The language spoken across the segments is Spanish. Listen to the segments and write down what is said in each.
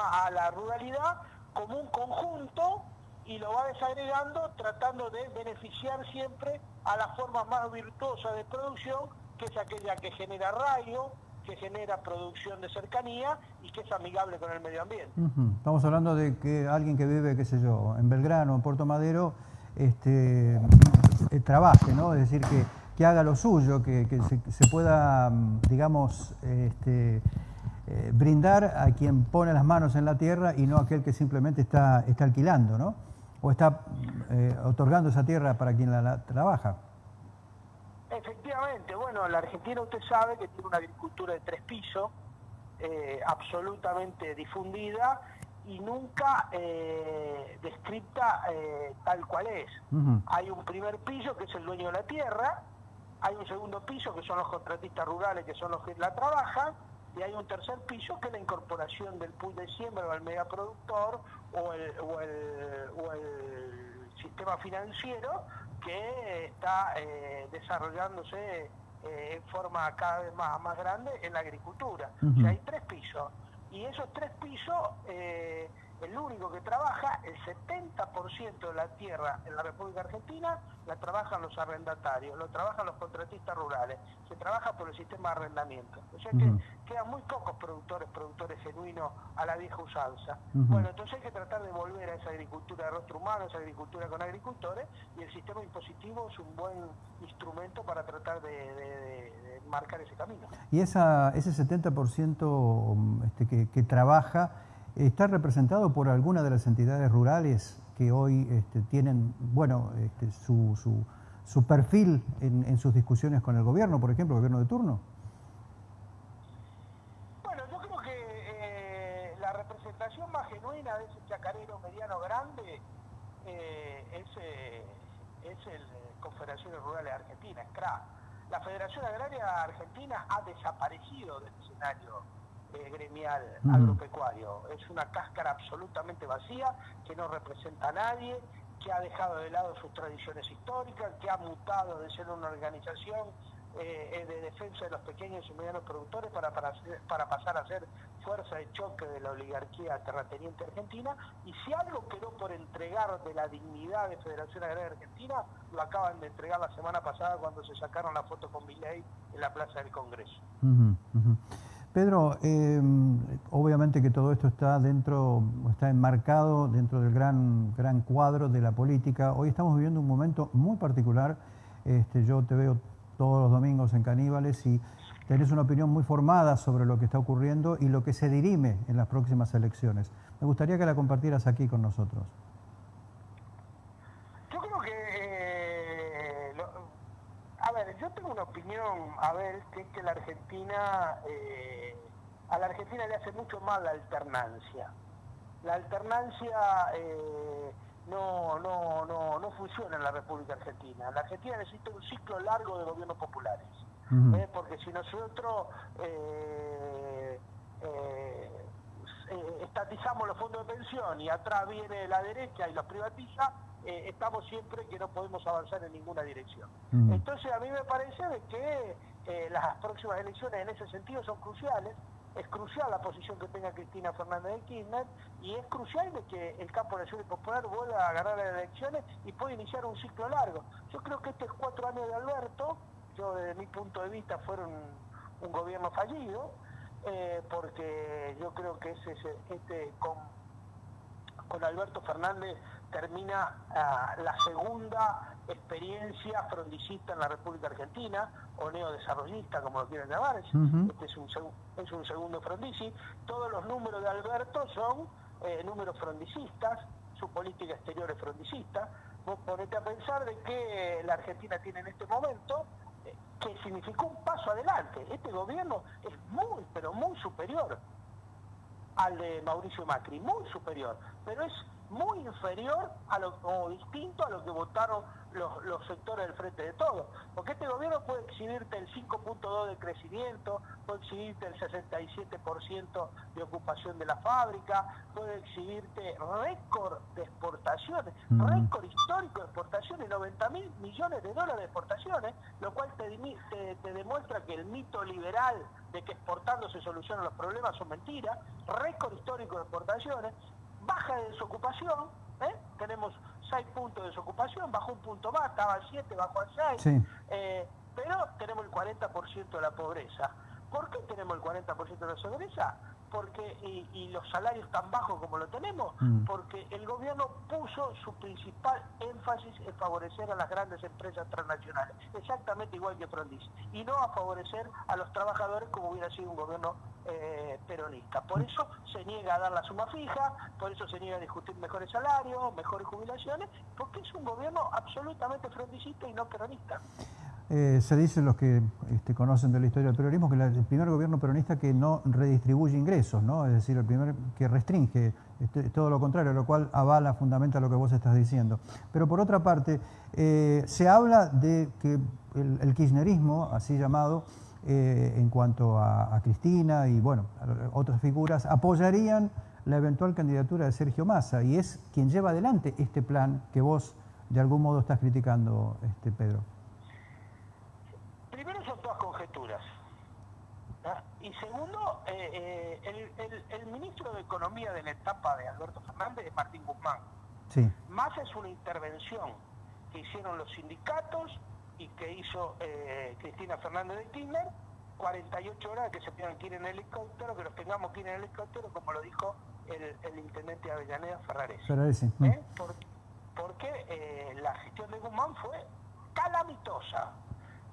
a la ruralidad como un conjunto y lo va desagregando tratando de beneficiar siempre a la forma más virtuosa de producción, que es aquella que genera rayo, que genera producción de cercanía y que es amigable con el medio ambiente. Estamos hablando de que alguien que vive, qué sé yo, en Belgrano, en Puerto Madero, este, eh, trabaje, ¿no? Es decir, que, que haga lo suyo, que, se, pueda, digamos, este, eh, brindar a quien pone las manos en la tierra y no a aquel que simplemente está, está alquilando, ¿no? O está eh, otorgando esa tierra para quien la trabaja. Efectivamente, bueno, la Argentina usted sabe que tiene una agricultura de tres pisos, eh, absolutamente difundida y nunca eh, descripta eh, tal cual es. Hay un primer piso que es el dueño de la tierra, hay un segundo piso que son los contratistas rurales que son los que la trabajan, y hay un tercer piso que es la incorporación del pool de siembra o el megaproductor o el, o el, o el sistema financiero que está eh, desarrollándose eh, en forma cada vez más, más grande en la agricultura. o sea, hay tres pisos y esos tres pisos eh, el único que trabaja, el 70% de la tierra en la República Argentina la trabajan los arrendatarios, lo trabajan los contratistas rurales, se trabaja por el sistema de arrendamiento. O sea que quedan muy pocos productores, productores genuinos a la vieja usanza. Bueno, entonces hay que tratar de volver a esa agricultura de rostro humano, esa agricultura con agricultores, y el sistema impositivo es un buen instrumento para tratar de, marcar ese camino. Y esa, ese 70% este, que, que trabaja está representado por alguna de las entidades rurales que hoy este, tienen, bueno, este, su, perfil en, sus discusiones con el gobierno, por ejemplo, el gobierno de turno? Bueno, yo creo que eh, la representación más genuina de ese chacarero mediano grande eh, es, eh, es el Confederaciones Rurales Argentinas, CRA. La Federación Agraria Argentina ha desaparecido del escenario eh, gremial agropecuario. Es una cáscara absolutamente vacía que no representa a nadie, que ha dejado de lado sus tradiciones históricas, que ha mutado de ser una organización eh, de defensa de los pequeños y medianos productores para, para, para, pasar a ser fuerza de choque de la oligarquía terrateniente argentina. Y si algo quedó por entregar de la dignidad de Federación Agraria Argentina, lo acaban de entregar la semana pasada cuando se sacaron la foto con Milei en la Plaza del Congreso. Pedro, em, obviamente que todo esto está dentro, está enmarcado dentro del gran, gran cuadro de la política. Hoy estamos viviendo un momento muy particular. Este, yo te veo todos los domingos en Caníbales y tenés una opinión muy formada sobre lo que está ocurriendo y lo que se dirime en las próximas elecciones. Me gustaría que la compartieras aquí con nosotros. Yo creo que, eh, a ver, yo tengo una que es que la Argentina... Eh, a la Argentina le hace mucho mal la alternancia. La alternancia eh, no, no, no, no funciona en la República Argentina. La Argentina necesita un ciclo largo de gobiernos populares. ¿eh? porque si nosotros estatizamos los fondos de pensión y atrás viene la derecha y los privatiza, estamos siempre que no podemos avanzar en ninguna dirección. Entonces a mí me parece de que las próximas elecciones en ese sentido son cruciales es crucial la posición que tenga Cristina Fernández de Kirchner y es crucial de que el campo nacional popular vuelva a ganar las elecciones y pueda iniciar un ciclo largo. Yo creo que estos cuatro años de Alberto, yo desde mi punto de vista fueron un gobierno fallido, eh, porque yo creo que ese, este con, con Alberto Fernández termina ah, la segunda experiencia frondicista en la República Argentina, o neodesarrollista, como lo quieren llamar, este es un, es un segundo frondici. Todos los números de Alberto son eh, números frondicistas, su política exterior es frondicista. Vos ponete a pensar de que la Argentina tiene en este momento, eh, que significó un paso adelante. Este gobierno es muy, pero muy superior al de Mauricio Macri, muy superior, pero es muy inferior a lo, o distinto a lo que votaron los, los sectores del frente de todos. Porque este gobierno puede exhibirte el 5.2 de crecimiento, puede exhibirte el 67% de ocupación de la fábrica, puede exhibirte récord de exportaciones, récord histórico de exportaciones, 90 mil millones de dólares de exportaciones, lo cual te, te, te demuestra que el mito liberal de que exportando se solucionan los problemas son mentiras, récord histórico de exportaciones, baja de desocupación, ¿eh? tenemos 6 puntos de desocupación, bajó un punto más, estaba al 7, bajó al 6, eh, pero tenemos el 40% de la pobreza. ¿Por qué tenemos el 40% de la pobreza? Porque y, los salarios tan bajos como lo tenemos, mm. porque el gobierno puso su principal énfasis en favorecer a las grandes empresas transnacionales, exactamente igual que Frondiz, y no a favorecer a los trabajadores como hubiera sido un gobierno eh, peronista. Por eso se niega a dar la suma fija, por eso se niega a discutir mejores salarios, mejores jubilaciones, porque es un gobierno absolutamente frondicista y no peronista. Eh, se dice los que este, conocen de la historia del peronismo que el primer gobierno peronista que no redistribuye ingresos, ¿no? es decir, el primer que restringe, este, todo lo contrario, lo cual avala, fundamenta lo que vos estás diciendo. Pero por otra parte, eh, se habla de que el, kirchnerismo, así llamado, eh, en cuanto a, Cristina y bueno, otras figuras, apoyarían la eventual candidatura de Sergio Massa y es quien lleva adelante este plan que vos de algún modo estás criticando, este, Pedro. Y segundo, eh, eh, el, ministro de Economía de la etapa de Alberto Fernández es Martín Guzmán. Sí. Más es una intervención que hicieron los sindicatos y que hizo eh, Cristina Fernández de Kirchner, 48 horas que se tengan que ir en helicóptero, que los tengamos que ir en helicóptero, como lo dijo el, intendente de Avellaneda, Ferraresi. Ferraresi. porque la gestión de Guzmán fue calamitosa.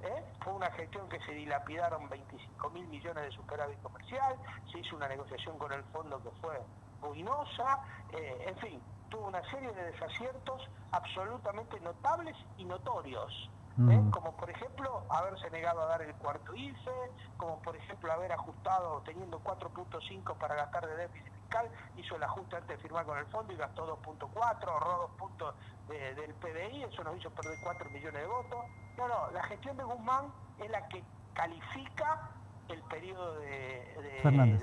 ¿Eh? Fue una gestión que se dilapidaron 25 mil millones de superávit comercial, se hizo una negociación con el fondo que fue ruinosa, eh, en fin, tuvo una serie de desaciertos absolutamente notables y notorios. ¿Eh? como por ejemplo haberse negado a dar el cuarto IFE, como por ejemplo haber ajustado teniendo 4.5 para gastar de déficit fiscal, hizo el ajuste antes de firmar con el fondo y gastó 2.4, ahorró 2 puntos del PBI, eso nos hizo perder 4 millones de votos. No, no, la gestión de Guzmán es la que califica el periodo de,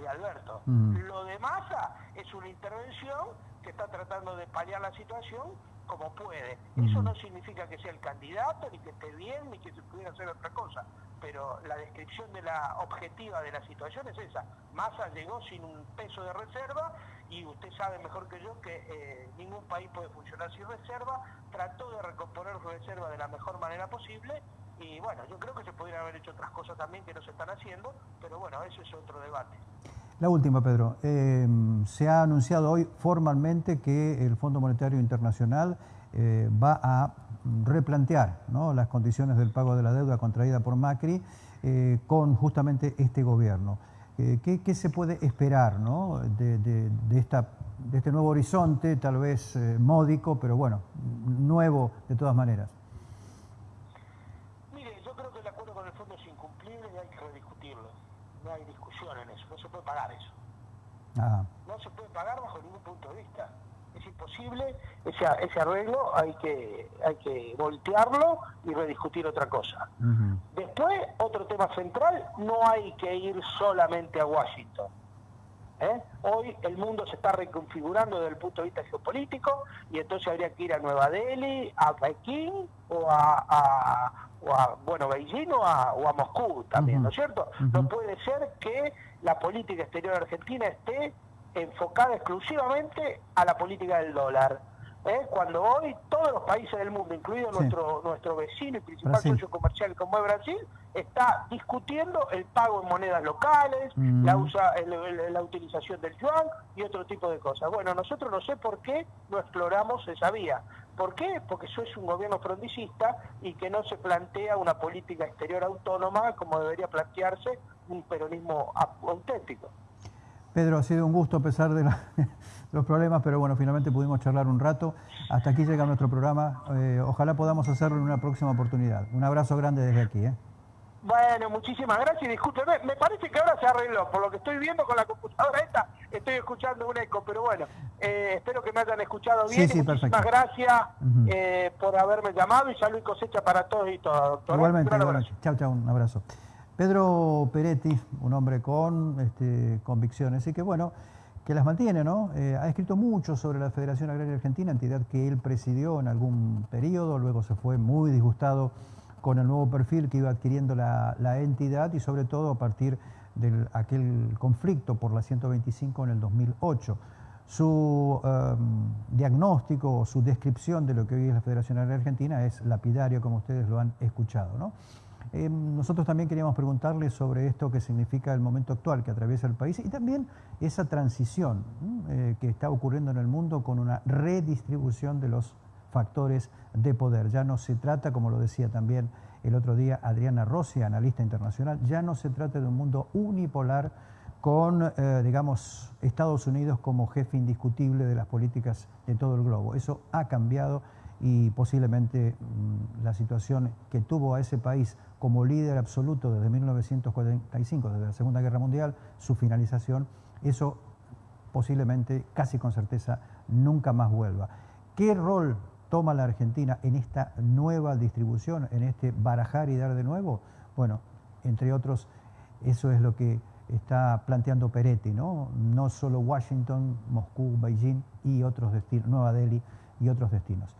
Alberto. Lo de Massa es una intervención que está tratando de paliar la situación como puede. Eso no significa que sea el candidato, ni que esté bien, ni que se pudiera hacer otra cosa. Pero la descripción de la objetiva de la situación es esa. Massa llegó sin un peso de reserva y usted sabe mejor que yo que eh, ningún país puede funcionar sin reserva. Trató de recomponer su reserva de la mejor manera posible y bueno, yo creo que se podrían haber hecho otras cosas también que no se están haciendo, pero bueno, eso es otro debate. La última, Pedro. Eh, se ha anunciado hoy formalmente que el Fondo Monetario Internacional eh, va a replantear las condiciones del pago de la deuda contraída por Macri eh, con justamente este gobierno. ¿qué, se puede esperar de, esta, de este nuevo horizonte, tal vez módico, pero bueno, nuevo de todas maneras? Pagar eso. No se puede pagar bajo ningún punto de vista. Es imposible, ese, ese arreglo hay que, hay que voltearlo y rediscutir otra cosa. Después, otro tema central, no hay que ir solamente a Washington. ¿eh? Hoy el mundo se está reconfigurando desde el punto de vista geopolítico y entonces habría que ir a Nueva Delhi, a Pekín o a, bueno, Beijing o a, Moscú también, ¿no es cierto? No puede ser que la política exterior argentina esté enfocada exclusivamente a la política del dólar. ¿eh? Cuando hoy todos los países del mundo, incluido nuestro, nuestro vecino y principal socio comercial como es Brasil, está discutiendo el pago en monedas locales, mm. la, usa, la utilización del yuan y otro tipo de cosas. Bueno, nosotros no sé por qué no exploramos esa vía. ¿Por qué? Porque eso es un gobierno frondicista y que no se plantea una política exterior autónoma como debería plantearse un peronismo auténtico. Pedro, ha sido un gusto a pesar de, los problemas, pero bueno, finalmente pudimos charlar un rato. Hasta aquí llega nuestro programa. Eh, ojalá podamos hacerlo en una próxima oportunidad. Un abrazo grande desde aquí. ¿eh? Bueno, muchísimas gracias discúlpeme, me parece que ahora se arregló, por lo que estoy viendo con la computadora esta, estoy escuchando un eco, pero bueno, eh, espero que me hayan escuchado bien. Sí, sí, Muchísimas gracias eh, por haberme llamado y salud y cosecha para todos y todas, doctor. Igualmente, igualmente. Chao, chao, un abrazo. Pedro Peretti, un hombre con este, convicciones, y que bueno, que las mantiene, ¿no? Eh, ha escrito mucho sobre la Federación Agraria Argentina, entidad que él presidió en algún periodo, luego se fue muy disgustado con el nuevo perfil que iba adquiriendo la, entidad y sobre todo a partir de aquel conflicto por la 125 en el 2008. Su em, diagnóstico o su descripción de lo que hoy es la Federación Agraria Argentina es lapidario, como ustedes lo han escuchado. ¿no? Em, nosotros también queríamos preguntarle sobre esto que significa el momento actual que atraviesa el país y también esa transición eh, que está ocurriendo en el mundo con una redistribución de los factores de poder. Ya no se trata, como lo decía también el otro día Adriana Rossi, analista internacional, ya no se trata de un mundo unipolar con, eh, digamos, Estados Unidos como jefe indiscutible de las políticas de todo el globo. Eso ha cambiado y posiblemente mm, la situación que tuvo a ese país como líder absoluto desde 1945, desde la Segunda Guerra Mundial, su finalización, eso posiblemente, casi con certeza, nunca más vuelva. ¿Qué rol toma la Argentina en esta nueva distribución, en este barajar y dar de nuevo? Bueno, entre otros, eso es lo que está planteando Peretti, ¿no? No solo Washington, Moscú, Beijing y otros destinos, Nueva Delhi y otros destinos.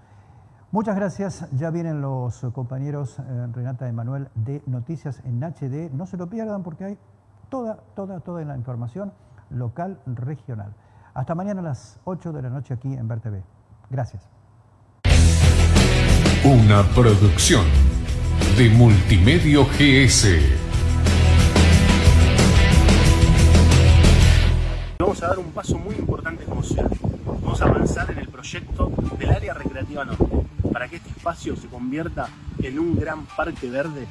Muchas gracias. Ya vienen los compañeros eh, Renata y Manuel de Noticias en HD. No se lo pierdan porque hay toda, toda, toda la información local, regional. Hasta mañana a las 8 de la noche aquí en TV. Gracias. Una producción de Multimedio GS. Vamos a dar un paso muy importante como ciudad. Vamos a avanzar en el proyecto del área recreativa norte para que este espacio se convierta en un gran parque verde